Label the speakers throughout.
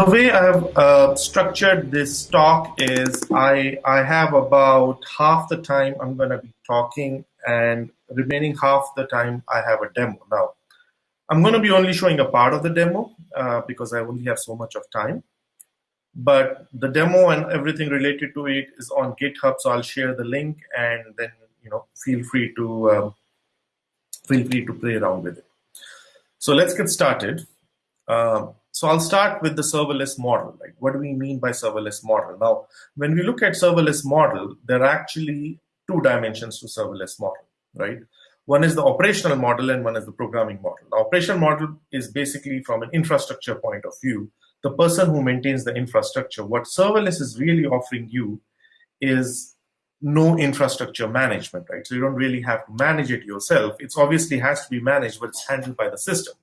Speaker 1: The way I've uh, structured this talk is I, I have about half the time I'm going to be talking and remaining half the time I have a demo. Now, I'm going to be only showing a part of the demo uh, because I only have so much of time. But the demo and everything related to it is on GitHub, so I'll share the link and then you know feel free to um, feel free to play around with it. So let's get started. Um, so I'll start with the serverless model. Like, what do we mean by serverless model? Now, when we look at serverless model, there are actually two dimensions to serverless model, right? One is the operational model and one is the programming model. The operational model is basically from an infrastructure point of view, the person who maintains the infrastructure. What serverless is really offering you is no infrastructure management, right? So you don't really have to manage it yourself. It's obviously has to be managed, but it's handled by the system.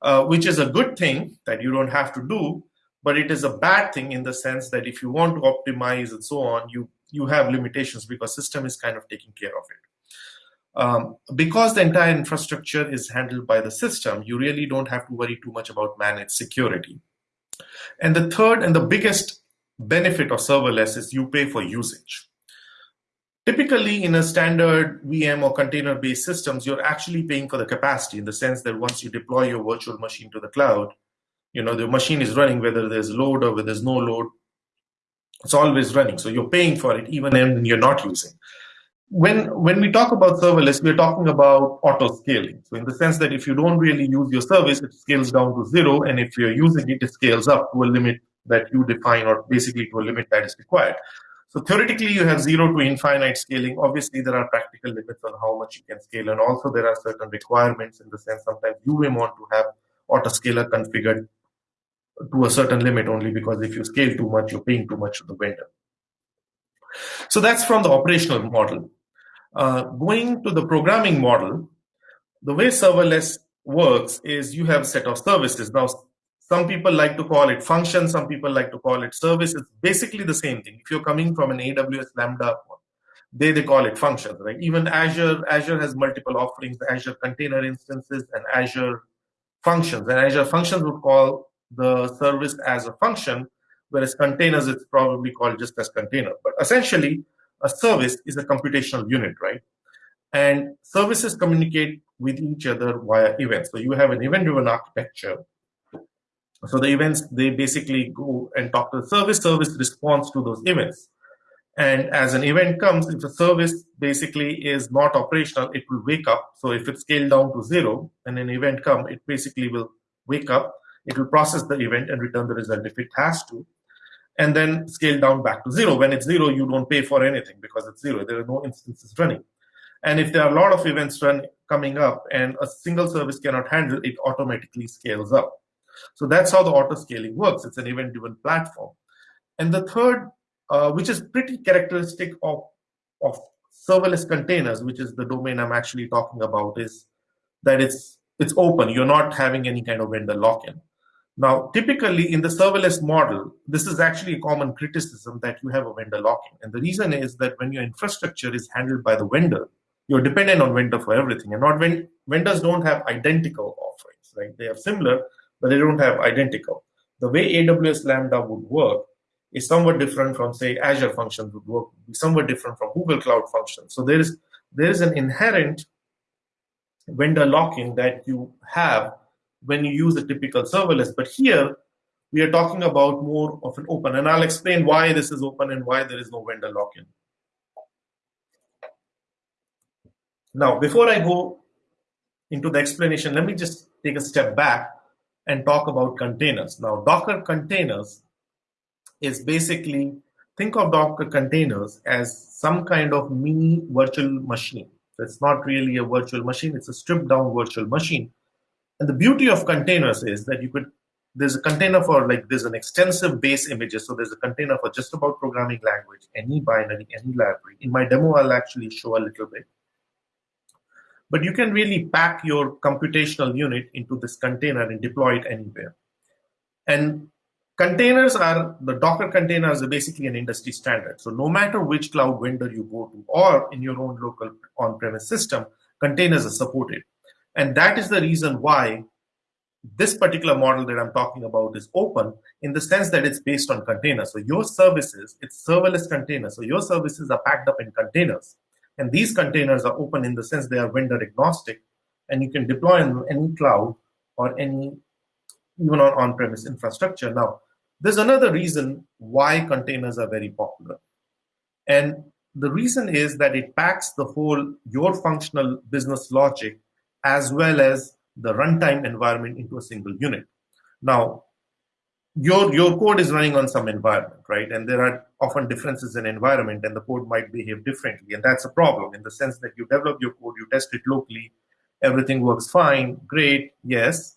Speaker 1: Uh, which is a good thing that you don't have to do, but it is a bad thing in the sense that if you want to optimize and so on, you you have limitations because system is kind of taking care of it. Um, because the entire infrastructure is handled by the system, you really don't have to worry too much about managed security. And the third and the biggest benefit of serverless is you pay for usage. Typically, in a standard VM or container-based systems, you're actually paying for the capacity in the sense that once you deploy your virtual machine to the cloud, you know, the machine is running whether there's load or whether there's no load. It's always running. So you're paying for it even when you're not using. When, when we talk about serverless, we're talking about auto scaling. So in the sense that if you don't really use your service, it scales down to zero. And if you're using it, it scales up to a limit that you define or basically to a limit that is required. So theoretically, you have zero to infinite scaling. Obviously, there are practical limits on how much you can scale. And also there are certain requirements in the sense sometimes you may want to have autoscaler configured to a certain limit only because if you scale too much, you're paying too much to the vendor. So that's from the operational model. Uh, going to the programming model, the way serverless works is you have a set of services. Now, some people like to call it function, some people like to call it service. It's basically the same thing. If you're coming from an AWS Lambda, they, they call it functions, right? Even Azure, Azure has multiple offerings, Azure container instances and Azure functions. And Azure functions would call the service as a function, whereas containers, it's probably called just as container. But essentially, a service is a computational unit, right? And services communicate with each other via events. So you have an event-driven architecture so the events, they basically go and talk to the service, service responds to those events. And as an event comes, if the service basically is not operational, it will wake up. So if it's scaled down to zero and an event come, it basically will wake up, it will process the event and return the result if it has to, and then scale down back to zero. When it's zero, you don't pay for anything because it's zero. There are no instances running. And if there are a lot of events run, coming up and a single service cannot handle, it automatically scales up. So that's how the auto scaling works. It's an event-driven platform. And the third, uh, which is pretty characteristic of, of serverless containers, which is the domain I'm actually talking about, is that it's it's open. You're not having any kind of vendor lock-in. Now, typically in the serverless model, this is actually a common criticism that you have a vendor lock-in. And the reason is that when your infrastructure is handled by the vendor, you're dependent on vendor for everything. And not when vendors don't have identical offerings, right? They have similar, but they don't have identical. The way AWS Lambda would work is somewhat different from, say, Azure Functions would work, be somewhat different from Google Cloud Functions. So there is there is an inherent vendor lock-in that you have when you use a typical serverless. But here we are talking about more of an open, and I'll explain why this is open and why there is no vendor lock-in. Now, before I go into the explanation, let me just take a step back and talk about containers. Now, Docker containers is basically, think of Docker containers as some kind of mini virtual machine. So it's not really a virtual machine, it's a stripped down virtual machine. And the beauty of containers is that you could, there's a container for like, there's an extensive base images. So there's a container for just about programming language, any binary, any library. In my demo, I'll actually show a little bit. But you can really pack your computational unit into this container and deploy it anywhere. And containers are, the Docker containers are basically an industry standard. So no matter which cloud vendor you go to or in your own local on-premise system, containers are supported. And that is the reason why this particular model that I'm talking about is open in the sense that it's based on containers. So your services, it's serverless containers. So your services are packed up in containers. And these containers are open in the sense they are vendor agnostic and you can deploy in any cloud or any, even on on-premise infrastructure. Now, there's another reason why containers are very popular. And the reason is that it packs the whole your functional business logic as well as the runtime environment into a single unit. Now, your your code is running on some environment, right? And there are often differences in environment, and the code might behave differently, and that's a problem in the sense that you develop your code, you test it locally, everything works fine, great, yes,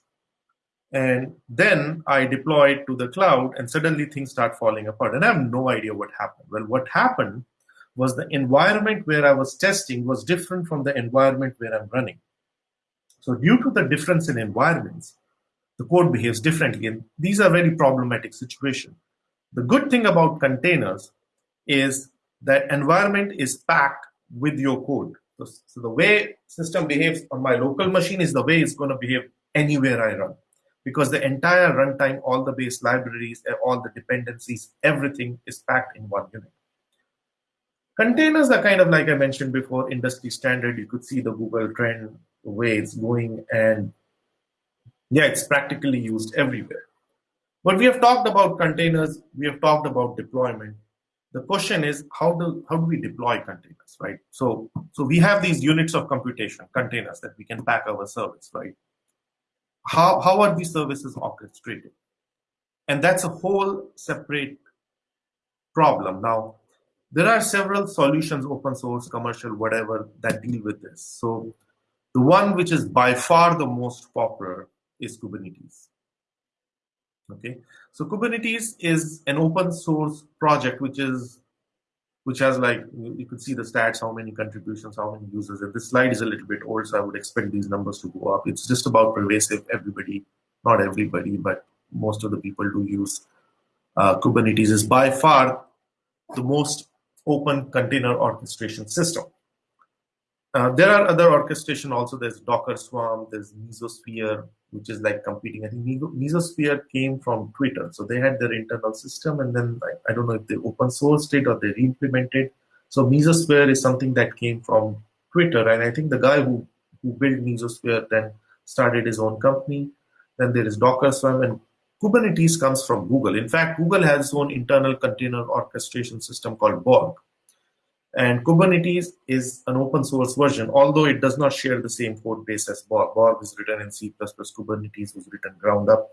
Speaker 1: and then I deploy it to the cloud, and suddenly things start falling apart, and I have no idea what happened. Well, what happened was the environment where I was testing was different from the environment where I'm running. So due to the difference in environments, the code behaves differently. And these are very problematic situations. The good thing about containers is that environment is packed with your code. So, so the way system behaves on my local machine is the way it's going to behave anywhere I run. Because the entire runtime, all the base libraries, all the dependencies, everything is packed in one unit. Containers are kind of like I mentioned before, industry standard. You could see the Google trend the way it's going and yeah it's practically used everywhere. But we have talked about containers we have talked about deployment. The question is how do how do we deploy containers right? So so we have these units of computation containers that we can pack our service right? How how are these services orchestrated? And that's a whole separate problem. Now there are several solutions open source commercial whatever that deal with this. So the one which is by far the most popular is Kubernetes. Okay, so Kubernetes is an open source project which is which has like you could see the stats, how many contributions, how many users. And this slide is a little bit old, so I would expect these numbers to go up. It's just about pervasive. Everybody, not everybody, but most of the people who use uh, Kubernetes is by far the most open container orchestration system. Uh, there are other orchestration also. There's Docker Swarm, there's Mesosphere, which is like competing. I think Mesosphere came from Twitter. So they had their internal system and then I, I don't know if they open sourced it or they re-implemented. So Mesosphere is something that came from Twitter. And I think the guy who, who built Mesosphere then started his own company. Then there is Docker Swarm and Kubernetes comes from Google. In fact, Google has its own internal container orchestration system called Borg. And Kubernetes is an open source version, although it does not share the same code base as Borg. Borg is written in C++, Kubernetes was written ground up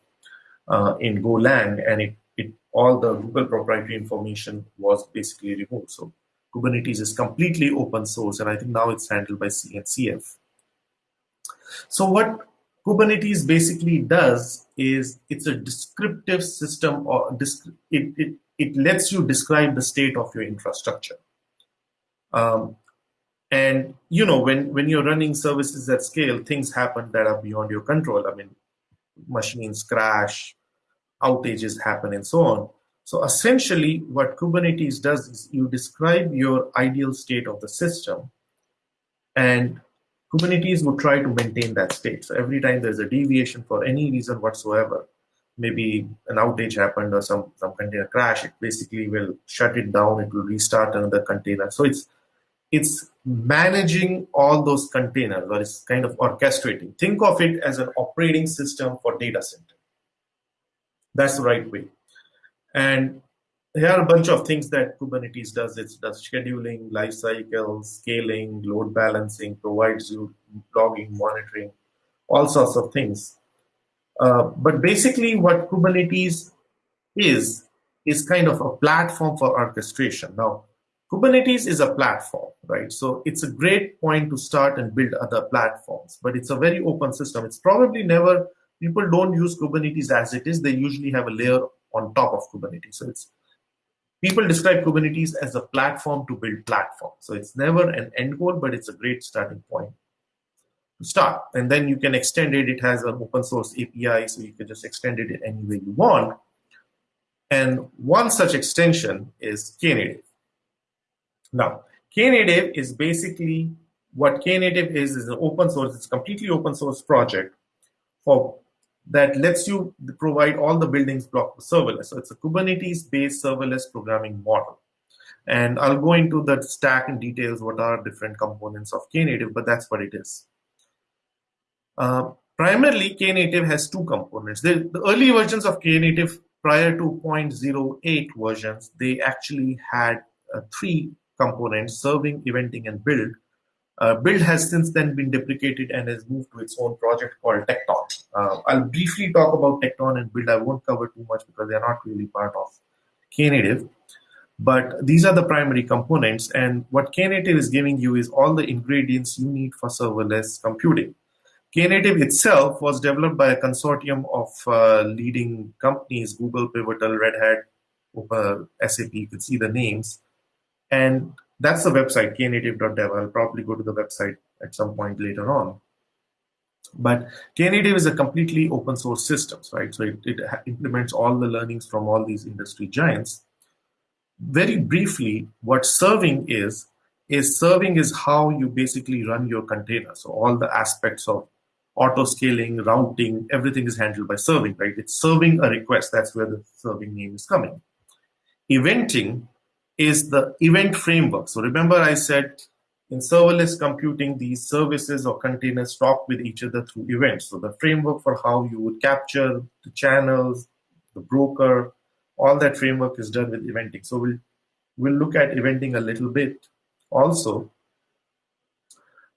Speaker 1: uh, in Golang, and it, it all the Google proprietary information was basically removed. So Kubernetes is completely open source, and I think now it's handled by CNCF. So what Kubernetes basically does is it's a descriptive system, or it, it, it lets you describe the state of your infrastructure. Um, and you know, when when you're running services at scale, things happen that are beyond your control. I mean, machines crash, outages happen, and so on. So essentially, what Kubernetes does is you describe your ideal state of the system, and Kubernetes would try to maintain that state. So every time there's a deviation for any reason whatsoever, maybe an outage happened or some, some container crash, it basically will shut it down, it will restart another container. So it's it's managing all those containers or it's kind of orchestrating. Think of it as an operating system for data center. That's the right way. And here are a bunch of things that Kubernetes does. It does scheduling, lifecycle, scaling, load balancing, provides you logging, monitoring, all sorts of things. Uh, but basically what Kubernetes is, is kind of a platform for orchestration. Now, Kubernetes is a platform, right? So it's a great point to start and build other platforms, but it's a very open system. It's probably never, people don't use Kubernetes as it is. They usually have a layer on top of Kubernetes. So it's, people describe Kubernetes as a platform to build platforms. So it's never an end goal, but it's a great starting point to start. And then you can extend it. It has an open source API, so you can just extend it in any way you want. And one such extension is Knative. Now, Knative is basically what Knative is is an open source. It's completely open source project for that lets you provide all the buildings block serverless. So it's a Kubernetes-based serverless programming model. And I'll go into the stack in details, what are different components of Knative, but that's what it is. Uh, primarily, Knative has two components. The, the early versions of Knative prior to 0.08 versions, they actually had uh, three components, serving, eventing, and build. Uh, build has since then been deprecated and has moved to its own project called Tekton. Uh, I'll briefly talk about Tekton and build. I won't cover too much because they're not really part of Knative. But these are the primary components. And what Knative is giving you is all the ingredients you need for serverless computing. Knative itself was developed by a consortium of uh, leading companies, Google, Pivotal, Red Hat, SAP, you can see the names. And that's the website, knative.dev. I'll probably go to the website at some point later on. But Knative is a completely open source system, right? So it, it implements all the learnings from all these industry giants very briefly, what serving is, is serving is how you basically run your container. So all the aspects of auto scaling, routing, everything is handled by serving, right? It's serving a request. That's where the serving name is coming. Eventing is the event framework. So remember I said in serverless computing, these services or containers talk with each other through events. So the framework for how you would capture the channels, the broker, all that framework is done with eventing. So we'll we'll look at eventing a little bit also.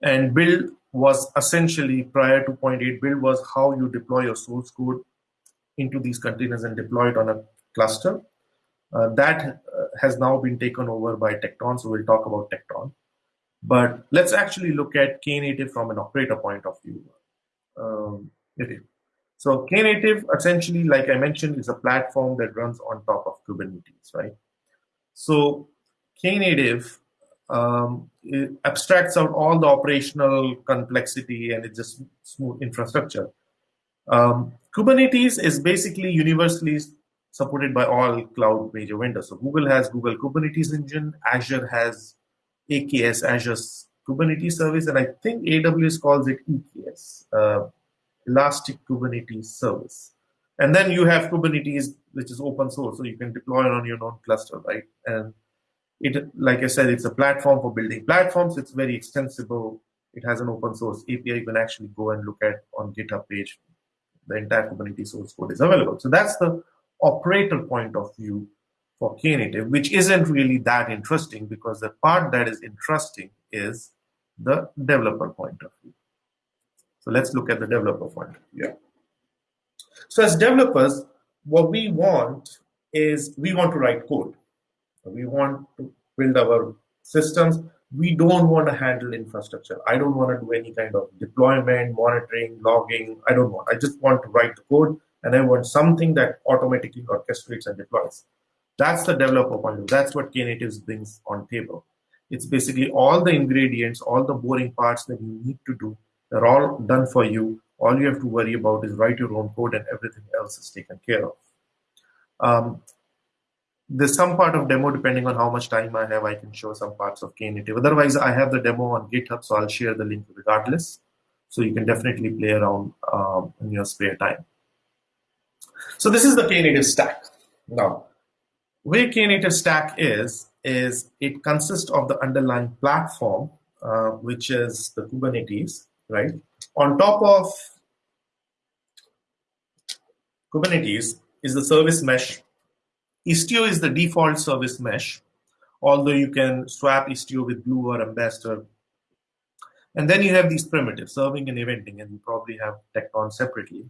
Speaker 1: And build was essentially prior to 0.8 build was how you deploy your source code into these containers and deploy it on a cluster. Uh, that uh, has now been taken over by Tekton, so we'll talk about Tekton. But let's actually look at Knative from an operator point of view. Um, so Knative, essentially, like I mentioned, is a platform that runs on top of Kubernetes, right? So Knative um, abstracts out all the operational complexity and it's just smooth infrastructure. Um, Kubernetes is basically universally supported by all cloud major vendors. So Google has Google Kubernetes Engine, Azure has AKS, Azure's Kubernetes service, and I think AWS calls it EKS. Uh, Elastic Kubernetes service. And then you have Kubernetes, which is open source, so you can deploy it on your own cluster, right? And it, like I said, it's a platform for building platforms. It's very extensible. It has an open source API you can actually go and look at on GitHub page. The entire Kubernetes source code is available. So that's the operator point of view for Knative, which isn't really that interesting because the part that is interesting is the developer point of view. So let's look at the developer point. of Yeah. So as developers, what we want is we want to write code. We want to build our systems. We don't want to handle infrastructure. I don't want to do any kind of deployment, monitoring, logging. I don't want. I just want to write the code and I want something that automatically orchestrates and deploys. That's the developer point of view. That's what Knative brings on table. It's basically all the ingredients, all the boring parts that you need to do they're all done for you. All you have to worry about is write your own code and everything else is taken care of. Um, there's some part of demo, depending on how much time I have, I can show some parts of Knative. Otherwise, I have the demo on GitHub, so I'll share the link regardless. So you can definitely play around um, in your spare time. So this is the Knative stack. Now, where Knative stack is, is it consists of the underlying platform, uh, which is the Kubernetes, right? On top of Kubernetes is the service mesh. Istio is the default service mesh, although you can swap Istio with Gloo or Ambassador. And then you have these primitives, serving and eventing, and you probably have Tekton separately.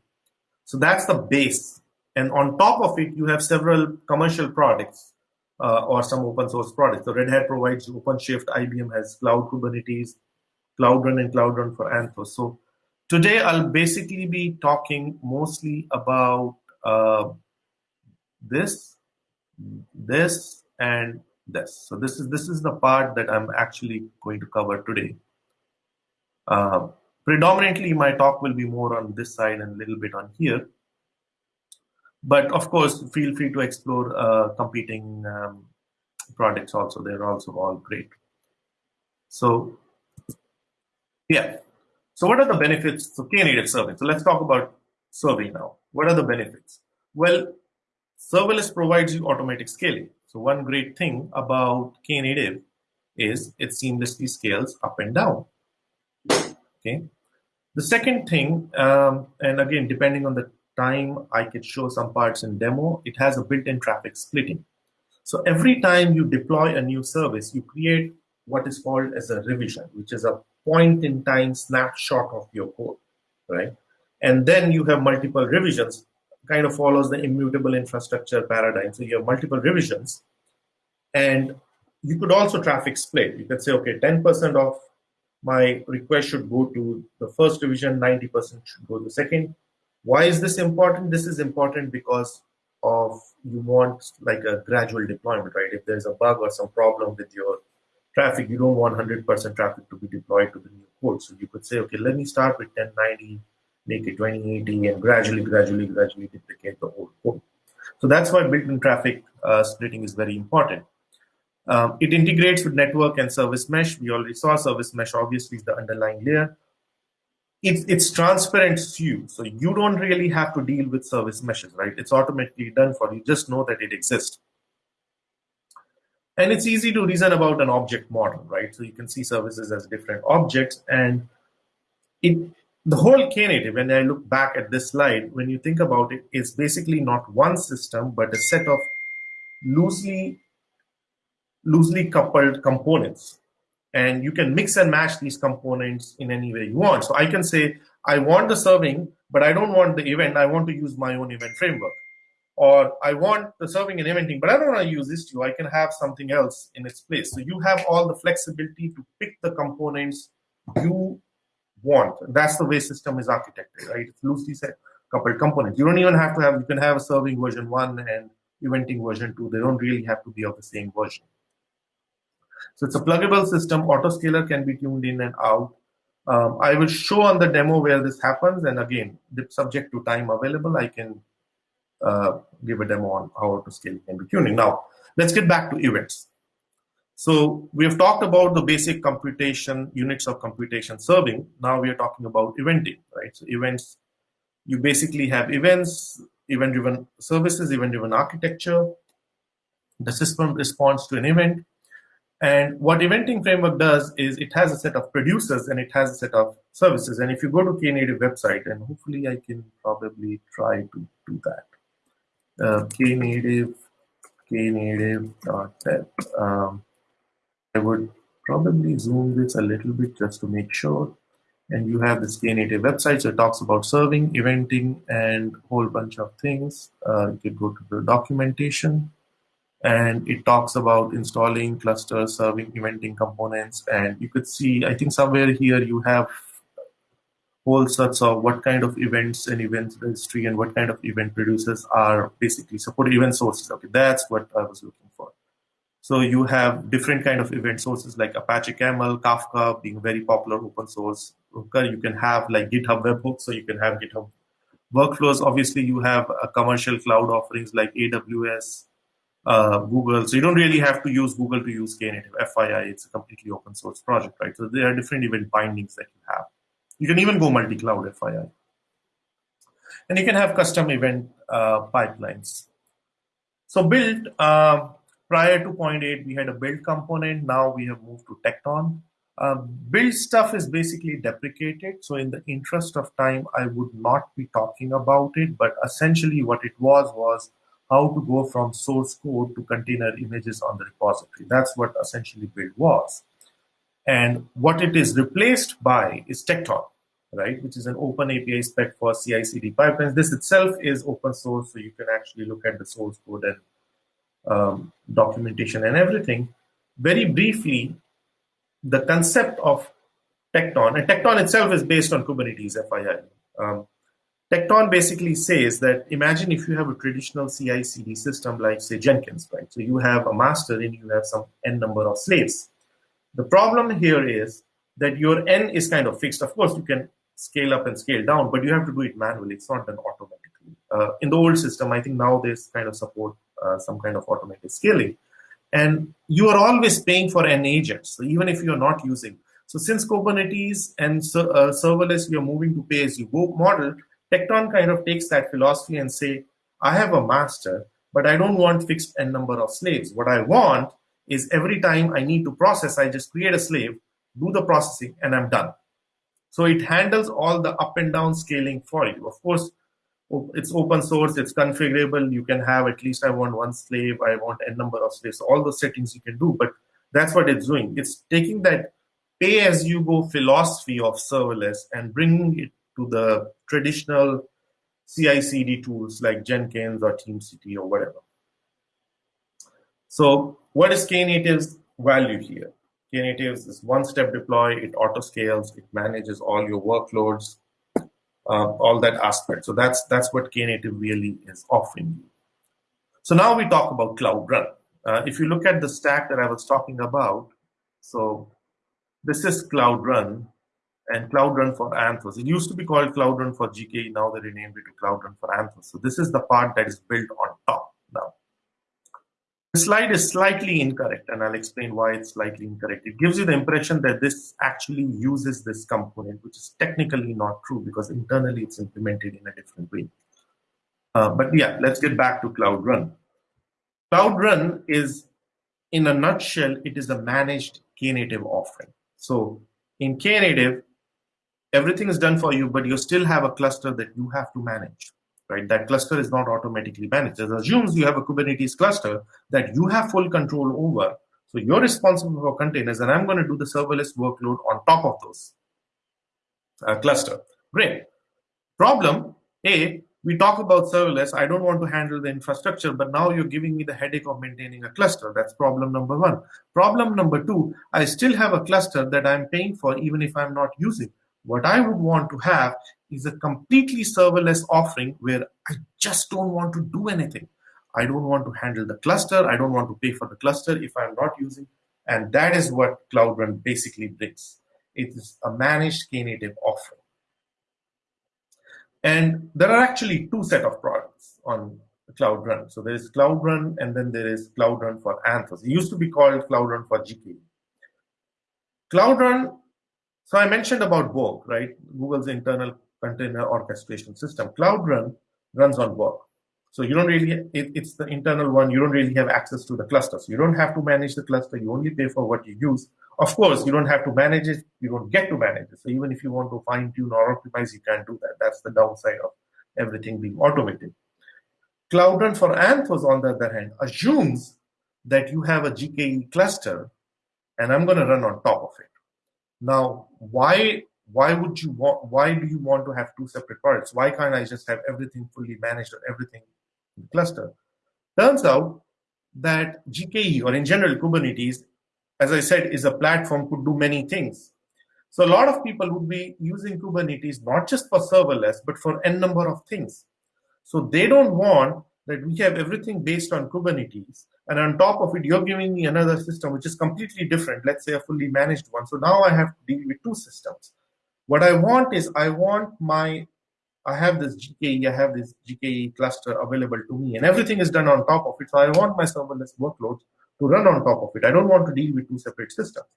Speaker 1: So that's the base. And on top of it, you have several commercial products uh, or some open source products. So Red Hat provides OpenShift, IBM has Cloud Kubernetes, Cloud Run and Cloud Run for Anthos. So today I'll basically be talking mostly about uh, this, this, and this. So this is this is the part that I'm actually going to cover today. Uh, predominantly, my talk will be more on this side and a little bit on here. But of course, feel free to explore uh, competing um, products also. They're also all great. So yeah. So what are the benefits of Knative serving? So let's talk about serving now. What are the benefits? Well, serverless provides you automatic scaling. So one great thing about Knative is it seamlessly scales up and down. Okay. The second thing, um, and again, depending on the time I could show some parts in demo, it has a built-in traffic splitting. So every time you deploy a new service, you create what is called as a revision, which is a point in time snapshot of your code, right? And then you have multiple revisions, kind of follows the immutable infrastructure paradigm. So you have multiple revisions. And you could also traffic split. You could say, okay, 10% of my request should go to the first revision, 90% should go to the second. Why is this important? This is important because of you want like a gradual deployment, right? If there's a bug or some problem with your traffic, you don't want 100% traffic to be deployed to the new code. So you could say, okay, let me start with 1090, make it 2080, and gradually, gradually, gradually duplicate the old code. So that's why built-in traffic uh, splitting is very important. Um, it integrates with network and service mesh. We already saw service mesh, obviously, is the underlying layer. It's, it's transparent to you. So you don't really have to deal with service meshes, right? It's automatically done for you. Just know that it exists. And it's easy to reason about an object model, right? So you can see services as different objects. And it, the whole Knative, when I look back at this slide, when you think about it, it's basically not one system, but a set of loosely loosely coupled components. And you can mix and match these components in any way you want. So I can say, I want the serving, but I don't want the event. I want to use my own event framework. Or I want the serving and eventing, but I don't want to use this Istio. I can have something else in its place. So you have all the flexibility to pick the components you want. That's the way system is architected, right? It's loosely set coupled components. You don't even have to have, you can have a serving version one and eventing version two. They don't really have to be of the same version. So it's a pluggable system. Autoscaler can be tuned in and out. Um, I will show on the demo where this happens. And again, subject to time available, I can uh, give a demo on how autoscaling can be tuning. Now, let's get back to events. So we have talked about the basic computation, units of computation serving. Now we are talking about eventing, right? So events, you basically have events, event-driven services, event-driven architecture. The system responds to an event. And what eventing framework does is it has a set of producers and it has a set of services. And if you go to Knative website, and hopefully I can probably try to do that. Uh, Knative, knative.dev. Um, I would probably zoom this a little bit just to make sure. And you have this Knative website, so it talks about serving, eventing, and a whole bunch of things. Uh, you can go to the documentation and it talks about installing clusters, serving, eventing components. And you could see, I think somewhere here you have whole sorts of what kind of events and event registry and what kind of event producers are basically support event sources. Okay, that's what I was looking for. So you have different kind of event sources like Apache Camel, Kafka being very popular open source. You can have like GitHub webhooks, so you can have GitHub workflows. Obviously, you have commercial cloud offerings like AWS, uh, Google. So you don't really have to use Google to use Knative. FYI, it's a completely open source project, right? So there are different event bindings that you have. You can even go multi-cloud, FYI. And you can have custom event uh, pipelines. So build, uh, prior to 0.8, we had a build component. Now we have moved to Tekton. Uh, build stuff is basically deprecated. So in the interest of time, I would not be talking about it. But essentially what it was was how to go from source code to container images on the repository. That's what essentially build was. And what it is replaced by is Tekton, right? Which is an open API spec for CI/CD pipelines. This itself is open source, so you can actually look at the source code and um, documentation and everything. Very briefly, the concept of Tekton, and Tekton itself is based on Kubernetes, FYI. Um, Tekton basically says that imagine if you have a traditional CI CD system like, say, Jenkins, right? So you have a master and you have some n number of slaves. The problem here is that your n is kind of fixed. Of course, you can scale up and scale down, but you have to do it manually. It's not done automatically. Uh, in the old system, I think now there's kind of support uh, some kind of automated scaling. And you are always paying for n agents. So even if you're not using, so since Kubernetes and uh, serverless, we are moving to pay as you go model, Tekton kind of takes that philosophy and say, I have a master, but I don't want fixed n number of slaves. What I want is every time I need to process, I just create a slave, do the processing, and I'm done. So it handles all the up and down scaling for you. Of course, it's open source, it's configurable. You can have at least I want one slave, I want n number of slaves, all the settings you can do. But that's what it's doing. It's taking that pay as you go philosophy of serverless and bringing it to the traditional CI CD tools like Jenkins or TeamCity or whatever. So, what is Knative's value here? Knative is one step deploy, it auto scales, it manages all your workloads, uh, all that aspect. So that's that's what Knative really is offering you. So now we talk about Cloud Run. Uh, if you look at the stack that I was talking about, so this is Cloud Run and Cloud Run for Anthos. It used to be called Cloud Run for GKE. Now they renamed it to Cloud Run for Anthos. So this is the part that is built on top now. The slide is slightly incorrect, and I'll explain why it's slightly incorrect. It gives you the impression that this actually uses this component, which is technically not true because internally it's implemented in a different way. Uh, but yeah, let's get back to Cloud Run. Cloud Run is, in a nutshell, it is a managed Knative offering. So in Knative, everything is done for you, but you still have a cluster that you have to manage right? That cluster is not automatically managed. It assumes you have a Kubernetes cluster that you have full control over. So you're responsible for containers, and I'm going to do the serverless workload on top of those uh, cluster. Great. Problem A, we talk about serverless. I don't want to handle the infrastructure, but now you're giving me the headache of maintaining a cluster. That's problem number one. Problem number two, I still have a cluster that I'm paying for even if I'm not using. What I would want to have is a completely serverless offering where I just don't want to do anything. I don't want to handle the cluster. I don't want to pay for the cluster if I'm not using. And that is what Cloud Run basically brings. It is a managed Knative offering. And there are actually two set of products on Cloud Run. So there is Cloud Run and then there is Cloud Run for Anthos. It used to be called Cloud Run for GKE. Cloud Run, so I mentioned about Borg, right? Google's internal container orchestration system. Cloud Run runs on Borg. So you don't really, it, it's the internal one, you don't really have access to the clusters. You don't have to manage the cluster, you only pay for what you use. Of course, you don't have to manage it, you don't get to manage it. So even if you want to fine tune or optimize, you can't do that. That's the downside of everything being automated. Cloud Run for Anthos, on the other hand, assumes that you have a GKE cluster and I'm going to run on top of it. Now, why why would you want why do you want to have two separate products why can't i just have everything fully managed or everything in cluster? Turns out that gke or in general kubernetes as i said is a platform could do many things. So a lot of people would be using kubernetes not just for serverless but for n number of things. So they don't want we have everything based on kubernetes and on top of it you're giving me another system which is completely different let's say a fully managed one so now i have to deal with two systems what I want is I want my, I have this GKE, I have this GKE cluster available to me and everything is done on top of it. So I want my serverless workloads to run on top of it. I don't want to deal with two separate systems.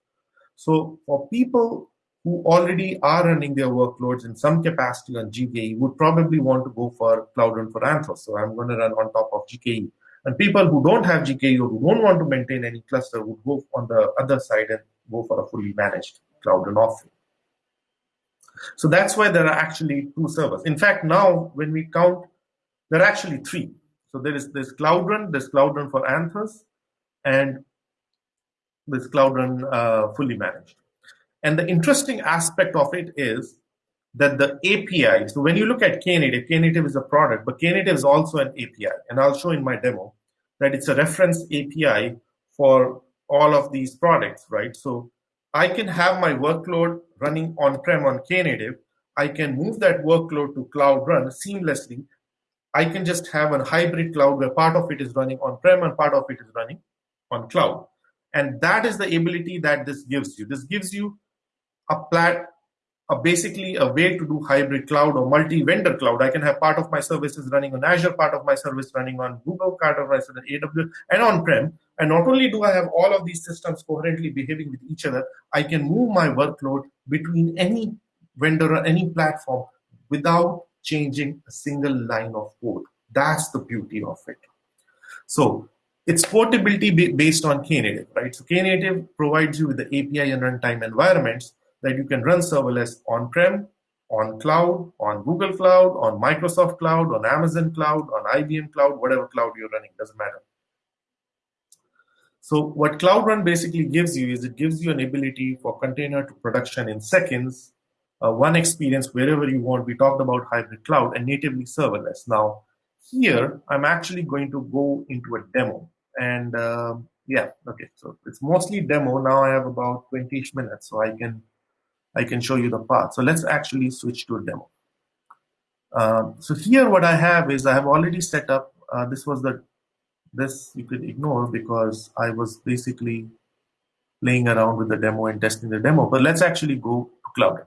Speaker 1: So for people who already are running their workloads in some capacity on GKE would probably want to go for Cloud Run for Anthos. So I'm going to run on top of GKE. And people who don't have GKE or who don't want to maintain any cluster would go on the other side and go for a fully managed Cloud Run offering. So that's why there are actually two servers. In fact, now when we count, there are actually three. So there is this Cloud Run, there's Cloud Run for Anthos, and this Cloud Run uh, fully managed. And the interesting aspect of it is that the API, so when you look at Knative, Knative is a product, but Knative is also an API. And I'll show in my demo that it's a reference API for all of these products, right? So I can have my workload running on-prem on Knative. I can move that workload to Cloud Run seamlessly. I can just have a hybrid cloud where part of it is running on-prem and part of it is running on cloud. And that is the ability that this gives you. This gives you a plat a basically a way to do hybrid cloud or multi-vendor cloud. I can have part of my services running on Azure, part of my service running on Google, part of my service on AWS, and on-prem. And not only do I have all of these systems coherently behaving with each other, I can move my workload between any vendor or any platform without changing a single line of code. That's the beauty of it. So it's portability based on Knative, right? So Knative provides you with the API and runtime environments that you can run serverless on-prem, on cloud, on Google Cloud, on Microsoft Cloud, on Amazon Cloud, on IBM Cloud, whatever cloud you're running, doesn't matter. So what Cloud Run basically gives you is it gives you an ability for container to production in seconds, uh, one experience wherever you want. We talked about hybrid cloud and natively serverless. Now, here I'm actually going to go into a demo. And uh, yeah, okay, so it's mostly demo. Now I have about 20-ish minutes, so I can I can show you the path. So let's actually switch to a demo. Uh, so here what I have is I have already set up, uh, this was the this you could ignore because I was basically playing around with the demo and testing the demo. But let's actually go to Cloud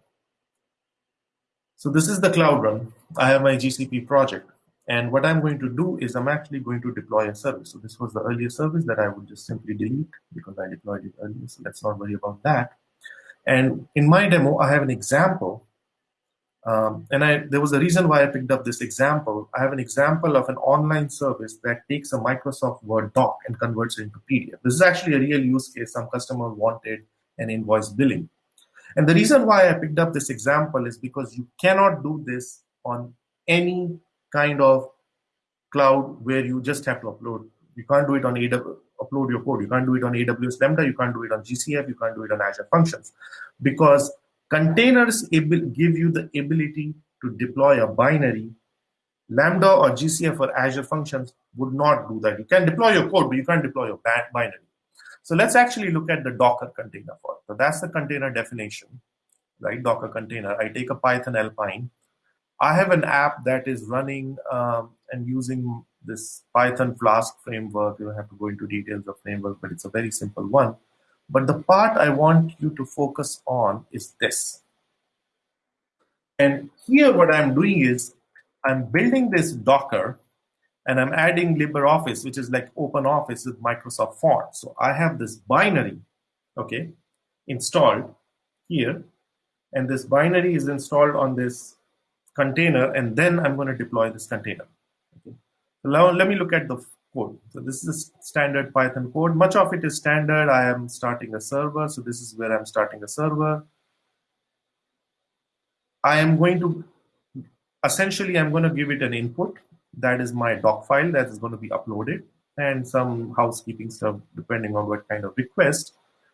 Speaker 1: So this is the Cloud Run. I have my GCP project. And what I'm going to do is I'm actually going to deploy a service. So this was the earlier service that I would just simply delete because I deployed it earlier. So let's not worry about that. And in my demo, I have an example um, and I, there was a reason why I picked up this example. I have an example of an online service that takes a Microsoft Word doc and converts it into PDF. This is actually a real use case. Some customer wanted an invoice billing. And the reason why I picked up this example is because you cannot do this on any kind of cloud where you just have to upload. You can't do it on AWS, upload your code. You can't do it on AWS Lambda. You can't do it on GCF. You can't do it on Azure Functions because Containers give you the ability to deploy a binary. Lambda or GCF or Azure Functions would not do that. You can deploy your code, but you can't deploy your binary. So let's actually look at the Docker container for it. So that's the container definition, right? Docker container. I take a Python Alpine. I have an app that is running um, and using this Python Flask framework. You don't have to go into details of framework, but it's a very simple one. But the part I want you to focus on is this. And here what I'm doing is I'm building this Docker and I'm adding LibreOffice, which is like OpenOffice with Microsoft font. So I have this binary, okay, installed here. And this binary is installed on this container, and then I'm going to deploy this container. Now let me look at the code. So this is a standard Python code. Much of it is standard. I am starting a server. So this is where I'm starting a server. I am going to, essentially, I'm going to give it an input. That is my doc file that is going to be uploaded and some housekeeping stuff depending on what kind of request.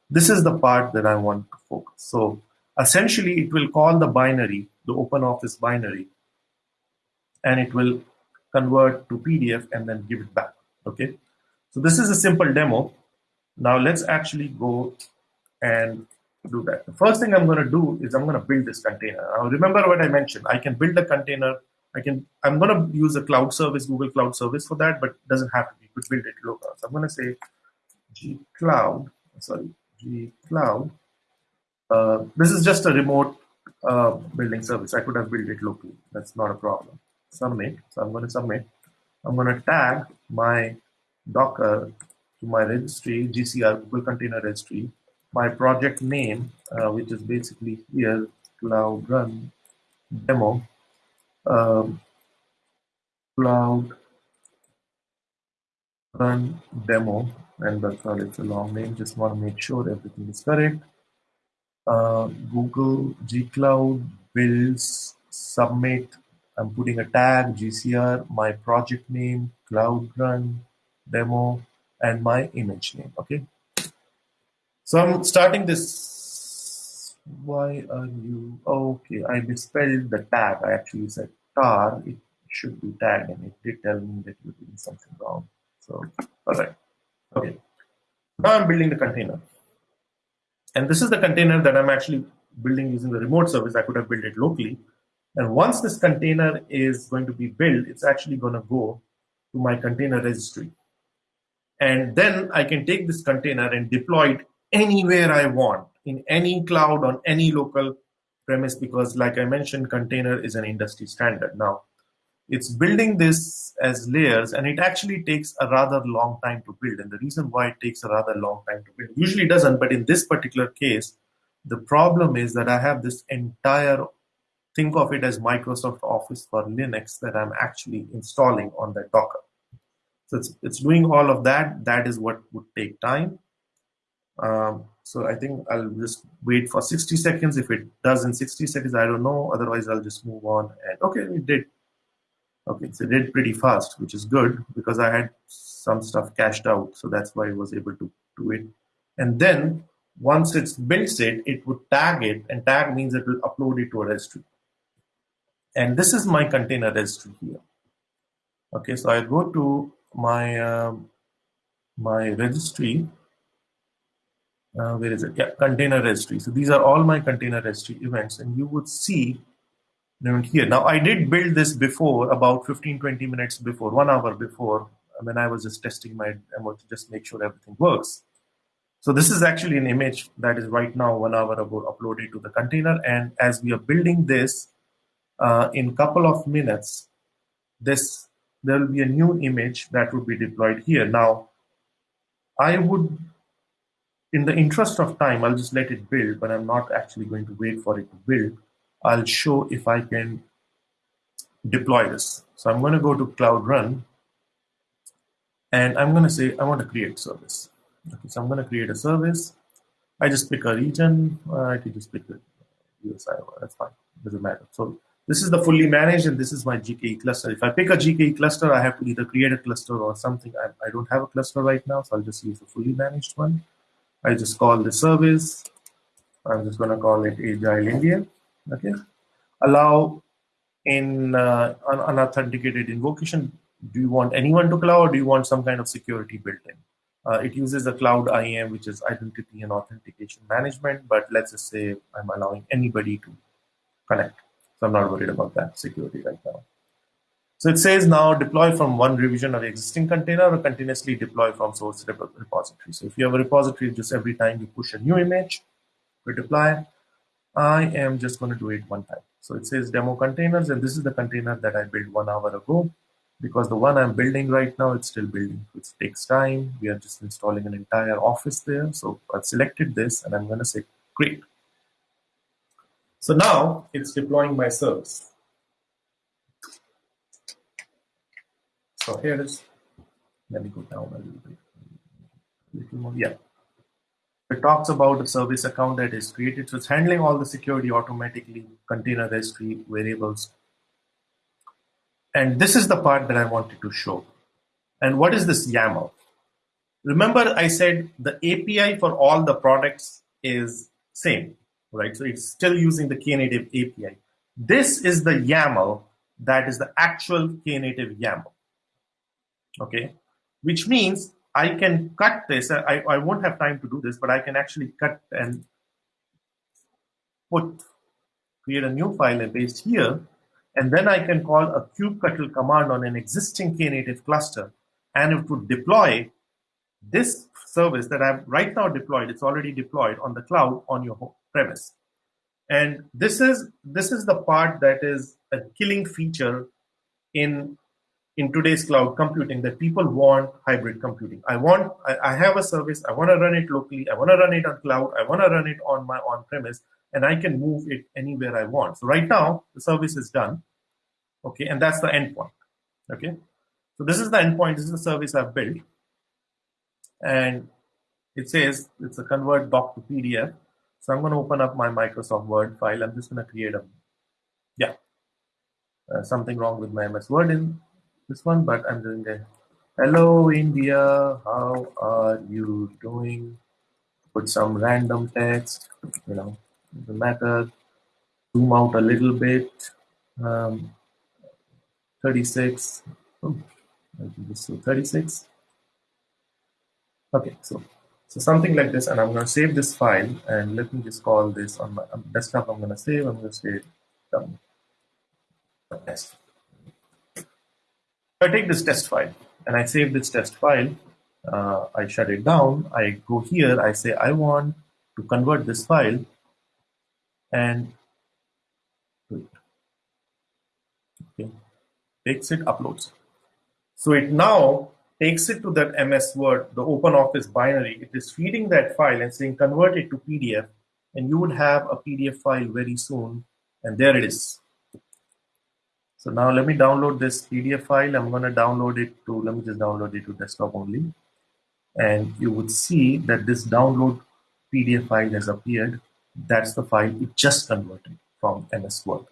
Speaker 1: This is the part that I want to focus. So essentially, it will call the binary, the OpenOffice binary, and it will convert to PDF and then give it back okay? So this is a simple demo. Now let's actually go and do that. The first thing i'm going to do is i'm going to build this container. Now remember what i mentioned. I can build a container. I can i'm going to use a cloud service google cloud service for that but it doesn't have to be. You could build it local so i'm going to say g cloud sorry g cloud. Uh, this is just a remote uh, building service. I could have built it locally. That's not a problem submit. So i'm going to submit. I'm going to tag my Docker to my registry, GCR, Google Container Registry, my project name, uh, which is basically here, Cloud Run Demo, um, Cloud Run Demo, and that's all, it's a long name, just want to make sure everything is correct. Uh, Google G Cloud builds submit I'm putting a tag, GCR, my project name, Cloud Run, demo, and my image name, okay? So I'm starting this, why are you, okay, I misspelled the tag, I actually said tar, it should be tag, and it did tell me that you're doing something wrong. So, all right, okay. Now I'm building the container. And this is the container that I'm actually building using the remote service. I could have built it locally, and once this container is going to be built, it's actually going to go to my container registry. And then I can take this container and deploy it anywhere I want, in any cloud, on any local premise, because like I mentioned, container is an industry standard. Now, it's building this as layers, and it actually takes a rather long time to build. And the reason why it takes a rather long time to build, usually doesn't, but in this particular case, the problem is that I have this entire think of it as Microsoft Office for Linux that I'm actually installing on that Docker. So it's, it's doing all of that. That is what would take time. Um, so I think I'll just wait for 60 seconds. If it does in 60 seconds, I don't know. Otherwise, I'll just move on. And okay, it did. Okay, so it did pretty fast, which is good because I had some stuff cached out. So that's why I was able to do it. And then once it's built it, it would tag it, and tag means it will upload it to a registry. And this is my container registry here. Okay, so I go to my uh, my registry. Uh, where is it? Yeah, container registry. So these are all my container registry events, and you would see them here. Now I did build this before, about 15, 20 minutes before, one hour before, when I was just testing my demo to just make sure everything works. So this is actually an image that is right now one hour ago uploaded to the container. And as we are building this uh, in couple of minutes, this there will be a new image that would be deployed here. Now, I would, in the interest of time, I'll just let it build, but I'm not actually going to wait for it to build. I'll show if I can deploy this. So I'm going to go to Cloud Run, and I'm going to say I want to create service. Okay, so I'm going to create a service. I just pick a region. Uh, I can just pick the US Iowa. That's fine. Doesn't matter. So this is the fully managed, and this is my GKE cluster. If I pick a GKE cluster, I have to either create a cluster or something. I, I don't have a cluster right now, so I'll just use a fully managed one. I just call the service. I'm just going to call it Agile India. Okay. Allow in uh, unauthenticated invocation. Do you want anyone to cloud, or do you want some kind of security built in? Uh, it uses a cloud IAM, which is identity and authentication management. But let's just say I'm allowing anybody to connect. So I'm not worried about that security right now. So it says now deploy from one revision of existing container or continuously deploy from source repository. So if you have a repository, just every time you push a new image, we deploy. I am just going to do it one time. So it says demo containers, and this is the container that I built one hour ago because the one I'm building right now, it's still building. It takes time. We are just installing an entire office there. So I've selected this and I'm going to say create. So now it's deploying my service. So here is. Let me go down a little bit. Little more. Yeah. It talks about the service account that is created. So it's handling all the security automatically, container registry, variables, and this is the part that I wanted to show. And what is this YAML? Remember I said the API for all the products is same, right? So it's still using the Knative API. This is the YAML that is the actual Knative YAML, okay? Which means I can cut this. I, I won't have time to do this, but I can actually cut and put, create a new file and paste here and then I can call a kubectl command on an existing Knative cluster, and it would deploy this service that I've right now deployed. It's already deployed on the cloud on your premise. And this is this is the part that is a killing feature in in today's cloud computing that people want hybrid computing. I want I, I have a service, I want to run it locally, I want to run it on cloud, I want to run it on my on premise, and I can move it anywhere I want. So right now, the service is done. Okay, and that's the endpoint. Okay, so this is the endpoint. This is the service I've built. And it says it's a convert doc to PDF. So I'm going to open up my Microsoft Word file. I'm just going to create a, yeah, uh, something wrong with my MS Word in this one, but I'm doing a hello India, how are you doing? Put some random text, you know, the matter, zoom out a little bit, um, 36, oh, so 36. Okay, so so something like this, and I'm going to save this file, and let me just call this on my desktop. I'm going to save. I'm going to say done. Test. I take this test file and I save this test file. Uh, I shut it down. I go here. I say I want to convert this file and okay, takes it, uploads. So it now takes it to that MS Word, the Open Office binary. It is feeding that file and saying convert it to PDF, and you would have a PDF file very soon. And there it is. So now let me download this PDF file. I'm going to download it to, let me just download it to desktop only. And you would see that this download PDF file has appeared. That's the file it just converted from MS Word.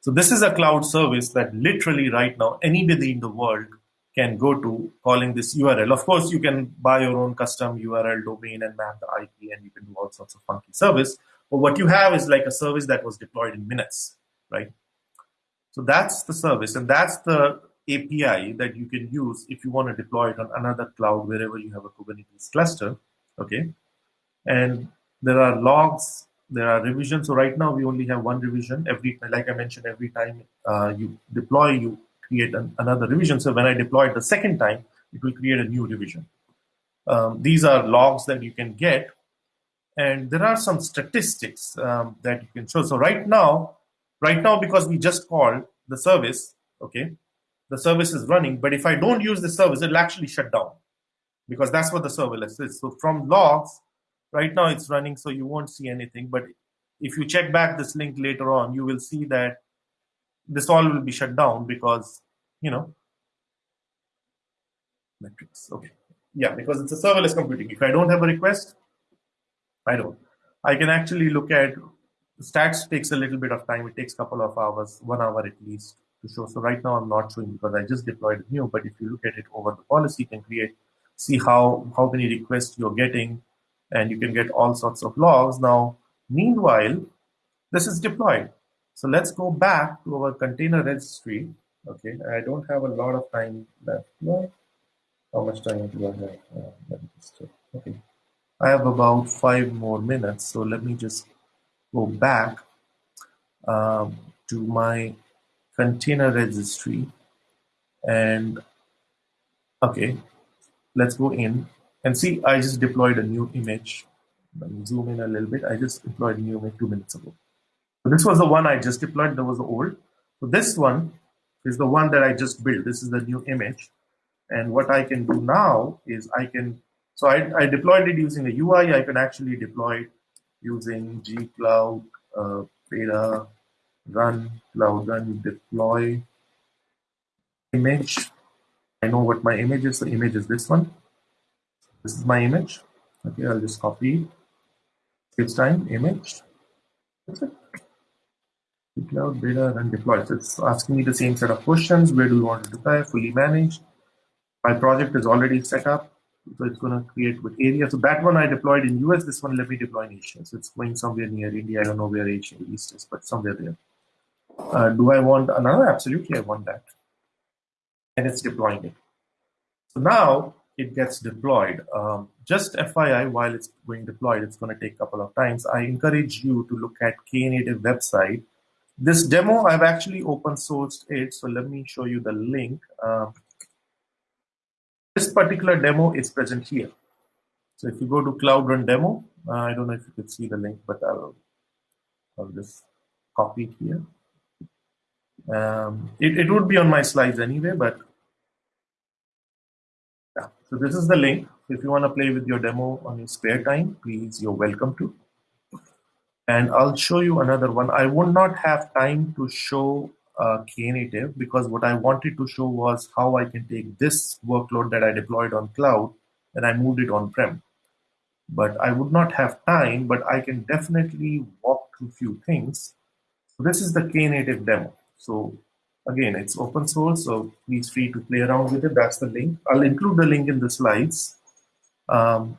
Speaker 1: So this is a cloud service that literally right now anybody in the world can go to calling this URL. Of course, you can buy your own custom URL domain and map the IP and you can do all sorts of funky service. But what you have is like a service that was deployed in minutes, right? So that's the service and that's the API that you can use if you want to deploy it on another cloud wherever you have a Kubernetes cluster, okay? And there are logs, there are revisions. So right now we only have one revision. Every, like I mentioned, every time uh, you deploy, you create an, another revision. So when I deploy it the second time, it will create a new revision. Um, these are logs that you can get. And there are some statistics um, that you can show. So right now, right now, because we just called the service, okay, the service is running. But if I don't use the service, it'll actually shut down because that's what the serverless is. So from logs, right now it's running, so you won't see anything. But if you check back this link later on, you will see that this all will be shut down because, you know, metrics. Okay. Yeah, because it's a serverless computing. If I don't have a request, I don't. I can actually look at stats takes a little bit of time. It takes a couple of hours, one hour at least to show. So right now I'm not showing because I just deployed new. But if you look at it over the policy, you can create, see how, how many requests you're getting, and you can get all sorts of logs. Now, meanwhile, this is deployed. So let's go back to our container registry. Okay, I don't have a lot of time left. No? How much time do I have? Uh, okay, I have about five more minutes. So let me just go back um, to my container registry and okay, let's go in and see. I just deployed a new image. Let me zoom in a little bit. I just deployed a new image two minutes ago. So this was the one I just deployed. That was the old. So this one is the one that I just built. This is the new image. And what I can do now is I can, so I, I deployed it using a UI. I can actually deploy it using gcloud uh, beta run cloud run deploy image. I know what my image is. The image is this one. This is my image. Okay, I'll just copy. It's time image. That's it cloud beta and deploy. So it's asking me the same set of questions. Where do you want to deploy? Fully managed. My project is already set up. So it's going to create with area. So that one I deployed in US. This one let me deploy in Asia. So it's going somewhere near India. I don't know where Asia East is, but somewhere there. Uh, do I want another? Absolutely, I want that. And it's deploying it. So now it gets deployed. Um, just FYI, while it's being deployed, it's going to take a couple of times. I encourage you to look at Knative website this demo, I've actually open sourced it. So let me show you the link. Uh, this particular demo is present here. So if you go to Cloud Run Demo, uh, I don't know if you could see the link, but I'll, I'll just copy it here. Um, it, it would be on my slides anyway, but yeah. So this is the link. If you want to play with your demo on your spare time, please, you're welcome to and I'll show you another one. I would not have time to show uh, Knative because what I wanted to show was how I can take this workload that I deployed on cloud and I moved it on-prem. But I would not have time, but I can definitely walk through few things. So this is the Knative demo. So again, it's open source, so please free to play around with it. That's the link. I'll include the link in the slides. Um,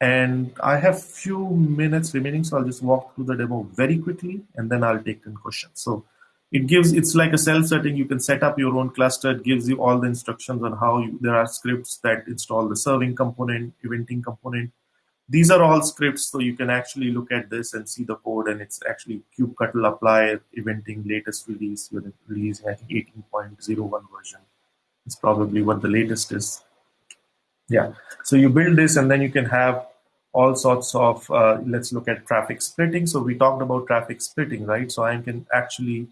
Speaker 1: and I have few minutes remaining, so I'll just walk through the demo very quickly, and then I'll take 10 questions. So it gives, it's like a self-setting. You can set up your own cluster. It gives you all the instructions on how you, there are scripts that install the serving component, eventing component. These are all scripts, so you can actually look at this and see the code, and it's actually kubectl apply eventing latest release. You're releasing, I think, 18.01 version. It's probably what the latest is. Yeah. So you build this and then you can have all sorts of, uh, let's look at traffic splitting. So we talked about traffic splitting, right? So I can actually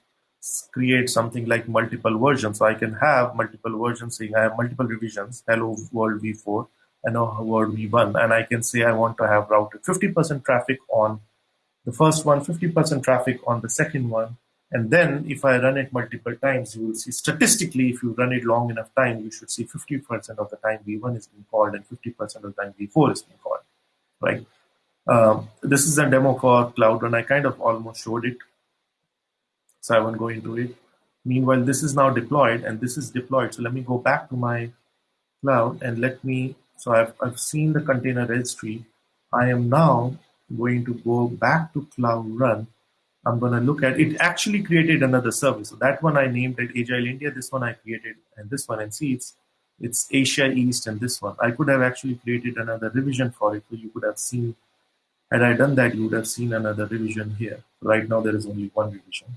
Speaker 1: create something like multiple versions. So I can have multiple versions saying I have multiple revisions, hello world v4 and hello world v1. And I can say I want to have routed 50% traffic on the first one, 50% traffic on the second one, And then if I run it multiple times, you will see statistically, if you run it long enough time, you should see 50% of the time V1 is being called and 50% of the time V4 is being called, right? Um, this is a demo for Cloud Run. I kind of almost showed it, so I won't go into it. Meanwhile, this is now deployed and this is deployed. So let me go back to my cloud and let me, so I've, I've seen the container registry. I am now going to go back to Cloud Run I'm going to look at it actually created another service. So that one I named it Agile India. This one I created and this one and see it's it's Asia East and this one. I could have actually created another revision for it. So you could have seen had I done that, you would have seen another revision here. Right now there is only one revision.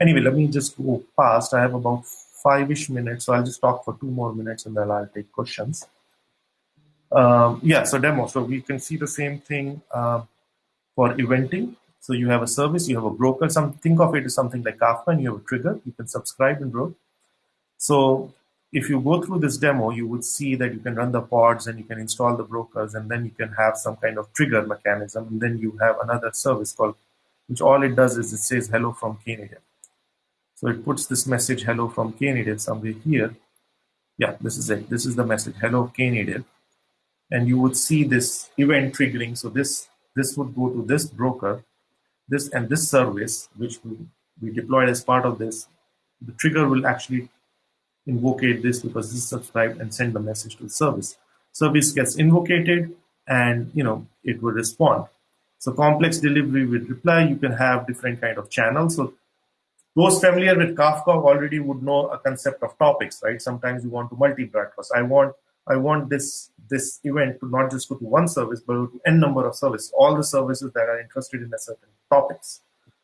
Speaker 1: Anyway, let me just go past. I have about five-ish minutes, so I'll just talk for two more minutes and then I'll take questions. Um, yeah, so demo. So we can see the same thing uh, for eventing. So you have a service, you have a broker. Some think of it as something like Kafka, and you have a trigger. You can subscribe and roll. So if you go through this demo, you would see that you can run the pods and you can install the brokers, and then you can have some kind of trigger mechanism. And then you have another service called, which all it does is it says hello from Knative. So it puts this message hello from Knative somewhere here. Yeah, this is it. This is the message hello Knative. And you would see this event triggering. So this this would go to this broker this and this service, which we, deployed as part of this, the trigger will actually invocate this because this is subscribed and send the message to the service. Service gets invocated and you know it will respond. So complex delivery with reply, you can have different kind of channels. So those familiar with Kafka already would know a concept of topics, right? Sometimes you want to multi-broadcast. I want I want this this event to not just go to one service, but to n number of services, all the services that are interested in a certain topics.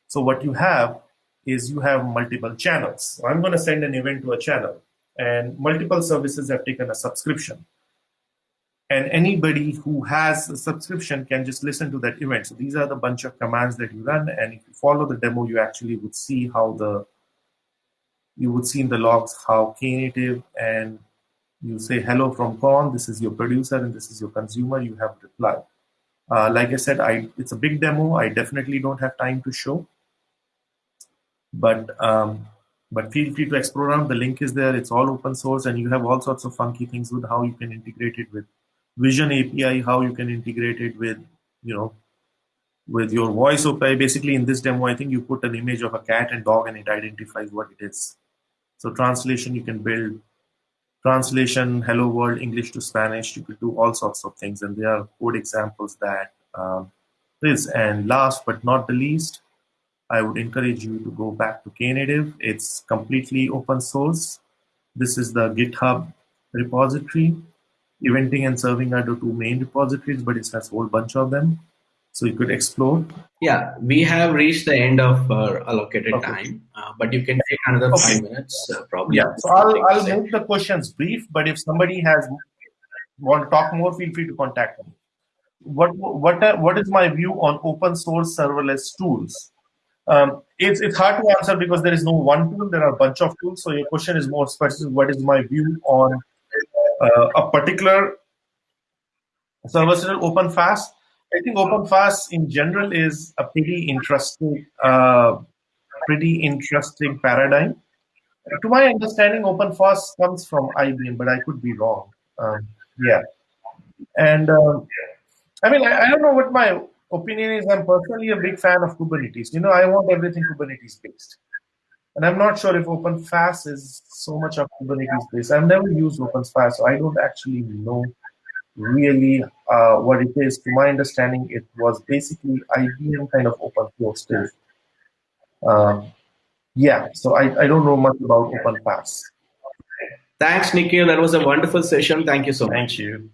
Speaker 1: So what you have is you have multiple channels. I'm going to send an event to a channel, and multiple services have taken a subscription. And anybody who has a subscription can just listen to that event. So these are the bunch of commands that you run, and if you follow the demo, you actually would see how the you would see in the logs how Knative and you say hello from Con, this is your producer and this is your consumer, you have reply. Uh, like I said, I it's a big demo. I definitely don't have time to show, but um, but feel free to explore around. The link is there. It's all open source, and you have all sorts of funky things with how you can integrate it with Vision API, how you can integrate it with you know with your voice API. Basically, in this demo, I think you put an image of a cat and dog, and it identifies what it is. So translation, you can build translation, hello world, English to Spanish. You could do all sorts of things, and there are code examples that um, this. And last but not the least, I would encourage you to go back to Knative. It's completely open source. This is the GitHub repository. Eventing and serving are the two main repositories, but it has a whole bunch of them so you could explore.
Speaker 2: Yeah we have reached the end of our allocated okay. time uh, but you can take another okay. five minutes uh, probably.
Speaker 1: Yeah. So i'll, I'll make the questions brief but if somebody has want to talk more feel free to contact me. What what uh, what is my view on open source serverless tools? Um, it's it's hard to answer because there is no one tool. There are a bunch of tools. So your question is more specific. What is my view on uh, a particular serverless OpenFaaS I think OpenFaaS in general is a pretty interesting, uh, pretty interesting paradigm. To my understanding, OpenFaaS comes from IBM, but I could be wrong. Um, yeah, and um, I mean, I, I, don't know what my opinion is. I'm personally a big fan of Kubernetes. You know, I want everything Kubernetes based, and I'm not sure if OpenFaaS is so much of Kubernetes based. I've never used OpenFaaS, so I don't actually know really uh, what it is. To my understanding, it was basically IBM kind of open source too. Um, yeah, so I, I don't know much about OpenFaaS.
Speaker 2: Thanks, Nikhil. That was a wonderful session. Thank you so
Speaker 1: much.
Speaker 2: Thank
Speaker 1: you.